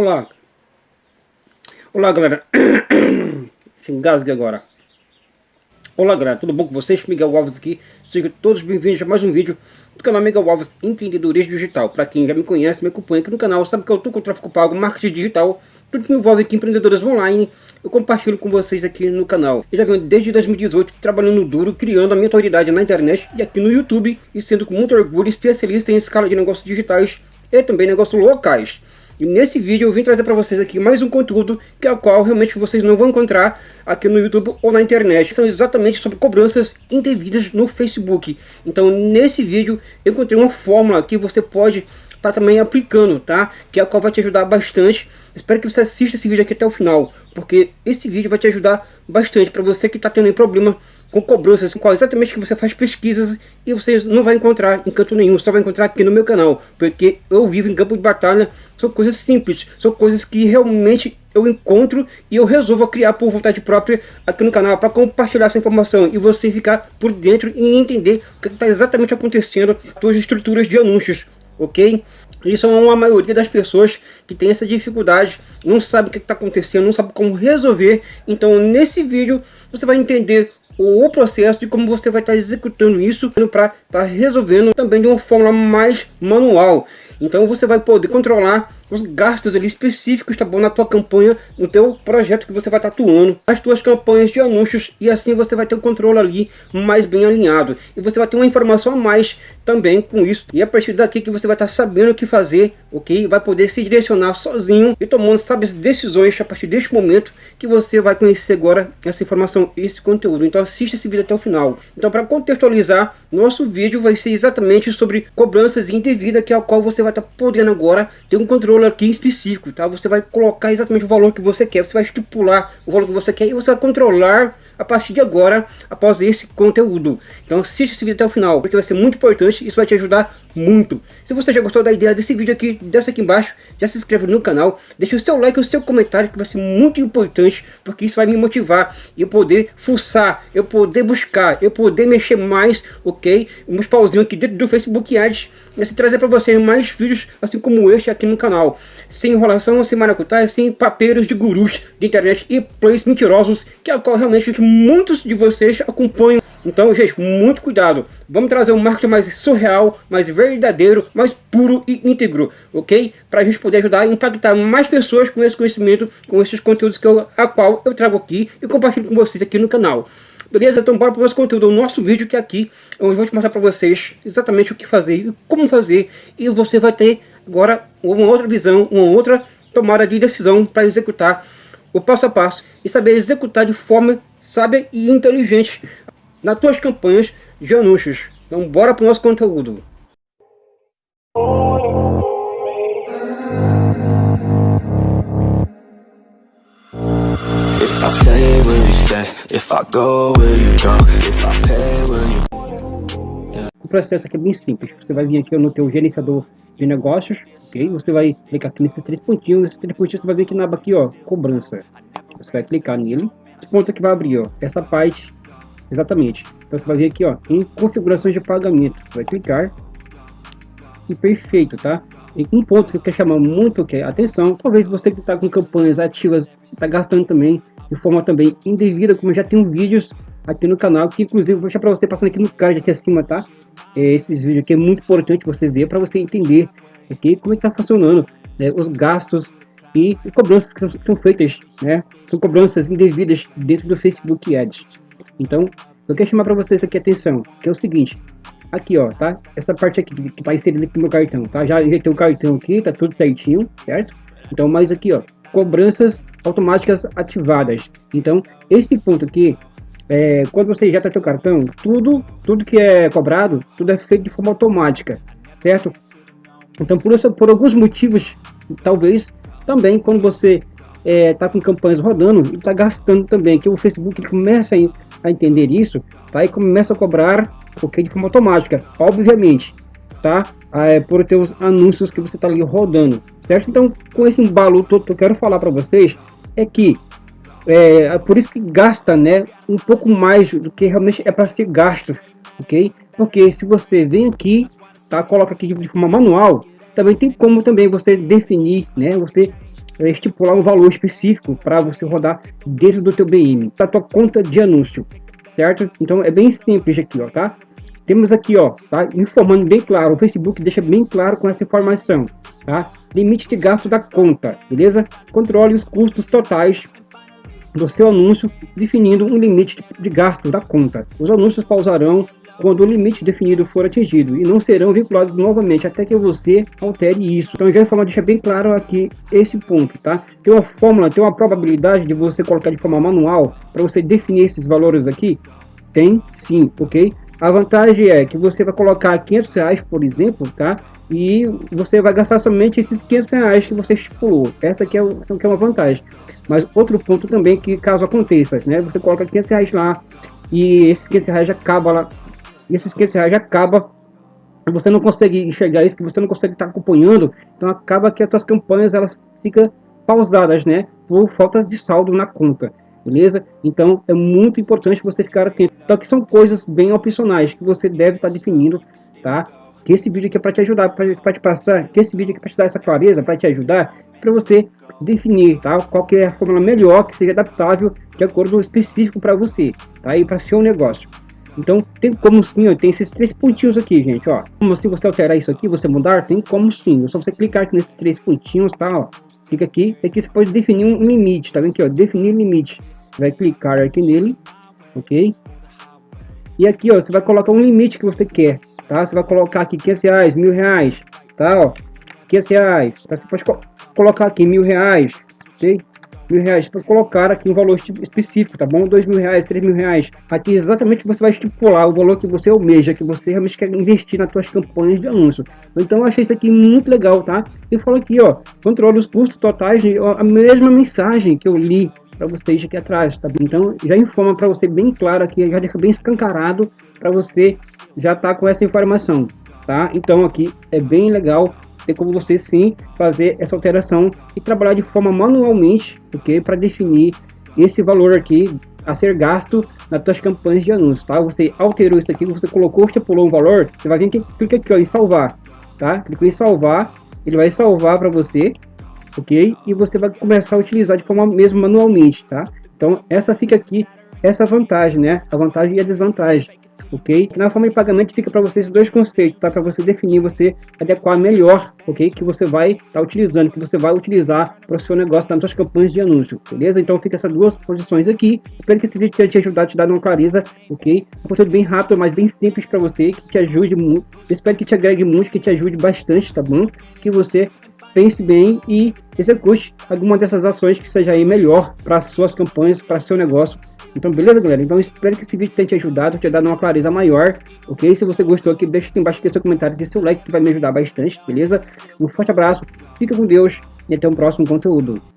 Olá. Olá, galera. Engasgue agora. Olá, galera. Tudo bom com vocês? Miguel Alves aqui. Sejam todos bem-vindos a mais um vídeo do canal Miguel Alves Empreendedorismo Digital. Para quem já me conhece, me acompanha aqui no canal, sabe que eu estou com tráfego pago, marketing digital, tudo que envolve aqui empreendedores online, eu compartilho com vocês aqui no canal. Eu já venho desde 2018 trabalhando duro, criando a minha autoridade na internet e aqui no YouTube, e sendo com muito orgulho especialista em escala de negócios digitais e também negócios locais. E nesse vídeo eu vim trazer para vocês aqui mais um conteúdo que é o qual realmente vocês não vão encontrar aqui no YouTube ou na internet. São exatamente sobre cobranças indevidas no Facebook. Então nesse vídeo eu encontrei uma fórmula que você pode estar tá também aplicando, tá? Que é a qual vai te ajudar bastante. Espero que você assista esse vídeo aqui até o final, porque esse vídeo vai te ajudar bastante para você que está tendo problema com cobranças, qual exatamente que você faz pesquisas e você não vai encontrar em canto nenhum, só vai encontrar aqui no meu canal, porque eu vivo em campo de batalha, são coisas simples, são coisas que realmente eu encontro e eu resolvo criar por vontade própria aqui no canal, para compartilhar essa informação e você ficar por dentro e entender o que está exatamente acontecendo com as estruturas de anúncios, ok? Isso é uma maioria das pessoas que tem essa dificuldade, não sabe o que está acontecendo, não sabe como resolver. Então nesse vídeo você vai entender o processo de como você vai estar executando isso para estar resolvendo também de uma forma mais manual. Então você vai poder controlar os gastos ali específicos, tá bom? Na tua campanha, no teu projeto que você vai estar atuando, as tuas campanhas de anúncios e assim você vai ter o controle ali mais bem alinhado. E você vai ter uma informação a mais também com isso. E a partir daqui que você vai estar sabendo o que fazer, ok? Vai poder se direcionar sozinho e tomando, sabe, decisões a partir deste momento que você vai conhecer agora essa informação, esse conteúdo. Então assista esse vídeo até o final. Então para contextualizar, nosso vídeo vai ser exatamente sobre cobranças indevidas, que é a qual você vai estar podendo agora ter um controle valor aqui específico, tá? Você vai colocar exatamente o valor que você quer, você vai estipular o valor que você quer e você vai controlar a partir de agora, após esse conteúdo. Então assista esse vídeo até o final, porque vai ser muito importante, isso vai te ajudar muito. Se você já gostou da ideia desse vídeo aqui, desce aqui embaixo, já se inscreve no canal, deixa o seu like o seu comentário, que vai ser muito importante, porque isso vai me motivar, e eu poder fuçar, eu poder buscar, eu poder mexer mais, ok? Uns pauzinhos aqui dentro do Facebook Ads, e assim trazer para vocês mais vídeos, assim como este aqui no canal sem enrolação, sem maracutaia, sem papeiros de gurus de internet e plays mentirosos, que é o qual realmente muitos de vocês acompanham. Então, gente, muito cuidado. Vamos trazer um marketing mais surreal, mais verdadeiro, mais puro e íntegro, ok? Para a gente poder ajudar a impactar mais pessoas com esse conhecimento, com esses conteúdos que eu, a qual eu trago aqui e compartilho com vocês aqui no canal. Beleza? Então bora para o nosso conteúdo, o nosso vídeo que é aqui, eu vou te mostrar para vocês exatamente o que fazer e como fazer. E você vai ter agora uma outra visão, uma outra tomada de decisão para executar o passo a passo e saber executar de forma sábia e inteligente nas tuas campanhas de anúncios. Então bora para o nosso conteúdo. Processo aqui é bem simples. Você vai vir aqui no teu gerenciador de negócios, ok? Você vai clicar aqui nesses três pontinhos, nesses três pontinhos você vai ver aqui na aba aqui, ó, cobrança. Você vai clicar nele, esse ponto aqui vai abrir, ó, essa parte, exatamente. Então você vai vir aqui, ó, em configurações de pagamento, você vai clicar e perfeito, tá? E um ponto que eu quero chamar muito que é atenção, talvez você que está com campanhas ativas, está gastando também de forma também indevida, como já tenho vídeos aqui no canal, que inclusive vou deixar para você passando aqui no card aqui acima, tá? É, esses vídeos aqui é muito importante você ver para você entender aqui como é está funcionando né, os gastos e, cobranças que são, que são, feitas, né? São cobranças indevidas dentro do Facebook Ads. Então, eu quero chamar para vocês aqui atenção, que é o seguinte, aqui ó, tá? Essa parte aqui que inserida aqui no meu cartão, tá? Já injetei o cartão aqui, tá tudo certinho, certo? Então, mais aqui ó, cobranças automáticas ativadas. Então, esse ponto aqui é, quando você injeta seu cartão, tudo, tudo que é cobrado, tudo é feito de forma automática, certo? Então, por, isso, por alguns motivos, talvez também quando você está é, com campanhas rodando, está gastando também, que o Facebook começa a, a, entender isso, tá? E começa a cobrar okay, de forma automática, obviamente, tá? É, por ter os anúncios que você está ali rodando, certo? Então, com esse embalo todo que eu quero falar para vocês, é que é, é, por isso que gasta né, um pouco mais do que realmente é para ser gasto, ok? Porque se você vem aqui, tá, coloca aqui de forma manual, também tem como também você definir, né, você estipular um valor específico para você rodar dentro do teu BM, da tua conta de anúncio, certo? Então é bem simples aqui, ó, tá? Temos aqui, ó, tá? Informando bem claro, o Facebook deixa bem claro com essa informação, tá? Limite de gasto da conta, beleza? Controle os custos totais do seu anúncio, definindo um limite de gasto da conta. Os anúncios pausarão quando o limite definido for atingido e não serão vinculados novamente até que você altere isso. Então já de forma deixa bem claro aqui esse ponto, tá? Tem uma fórmula, tem uma probabilidade de você colocar de forma manual para você definir esses valores aqui? Tem sim, ok? A vantagem é que você vai colocar 500 reais, por exemplo, tá? E você vai gastar somente esses 500 reais que você estipulou. Essa aqui é, que é uma vantagem. Mas outro ponto também que caso aconteça, né? Você coloca 500 reais lá e esses 500 reais acaba lá e esses 500 reais acaba você não consegue enxergar isso, que você não consegue estar acompanhando, então acaba que as suas campanhas elas ficam pausadas, né, por falta de saldo na conta, beleza? Então é muito importante você ficar atento. Então que são coisas bem opcionais que você deve estar definindo, tá? Que esse vídeo aqui é para te ajudar, para te passar, que esse vídeo aqui é para te dar essa clareza, para te ajudar, para você definir, tá? Qual que é a fórmula melhor que seja adaptável de acordo específico para você, tá? E para seu negócio. Então, tem como sim, ó, tem esses três pontinhos aqui, gente, ó. Como se você alterar isso aqui, você mudar, tem como sim. É só você clicar aqui nesses três pontinhos, tá, ó. Clica aqui, aqui você pode definir um limite, tá vendo aqui, ó, definir limite. Vai clicar aqui nele, ok? E aqui, ó, você vai colocar um limite que você quer, tá? Você vai colocar aqui 500 reais, mil reais, tá, ó. 500 reais, tá? Você pode co colocar aqui mil reais, ok? Mil reais para colocar aqui um valor específico, tá bom? Dois mil reais, três mil reais. Aqui exatamente você vai estipular o valor que você almeja, que você realmente quer investir nas suas campanhas de anúncio. Então eu achei isso aqui muito legal, tá? E falo aqui, ó, controle os custos totais, a mesma mensagem que eu li para vocês aqui atrás, tá? Então já informa para você bem claro aqui, já deixa bem escancarado para você já tá com essa informação, tá? Então aqui é bem legal tem como você sim fazer essa alteração e trabalhar de forma manualmente, ok? Para definir esse valor aqui a ser gasto nas suas campanhas de anúncios, tá? Você alterou isso aqui, você colocou, estipulou um valor, você vai vir aqui, clica aqui ó, em salvar, tá? Clica em salvar, ele vai salvar para você, ok? E você vai começar a utilizar de forma mesmo manualmente, tá? Então essa fica aqui, essa vantagem, né? A vantagem e a desvantagem ok? Na forma de pagamento fica para vocês dois conceitos, tá? Para você definir, você adequar melhor, ok? Que você vai estar tá utilizando, que você vai utilizar para o seu negócio nas suas campanhas de anúncio, beleza? Então fica essas duas posições aqui. Espero que esse vídeo tenha te ajudado, te dar uma clareza, ok? Um conteúdo bem rápido, mas bem simples para você, que te ajude muito. Espero que te agregue muito, que te ajude bastante, tá bom? Que você pense bem e execute alguma dessas ações que seja aí melhor para suas campanhas, para seu negócio. Então, beleza, galera? Então, espero que esse vídeo tenha te ajudado, te dado uma clareza maior, ok? Se você gostou aqui, deixa aqui embaixo aqui seu comentário, deixa seu like que vai me ajudar bastante, beleza? Um forte abraço, fica com Deus e até o um próximo conteúdo.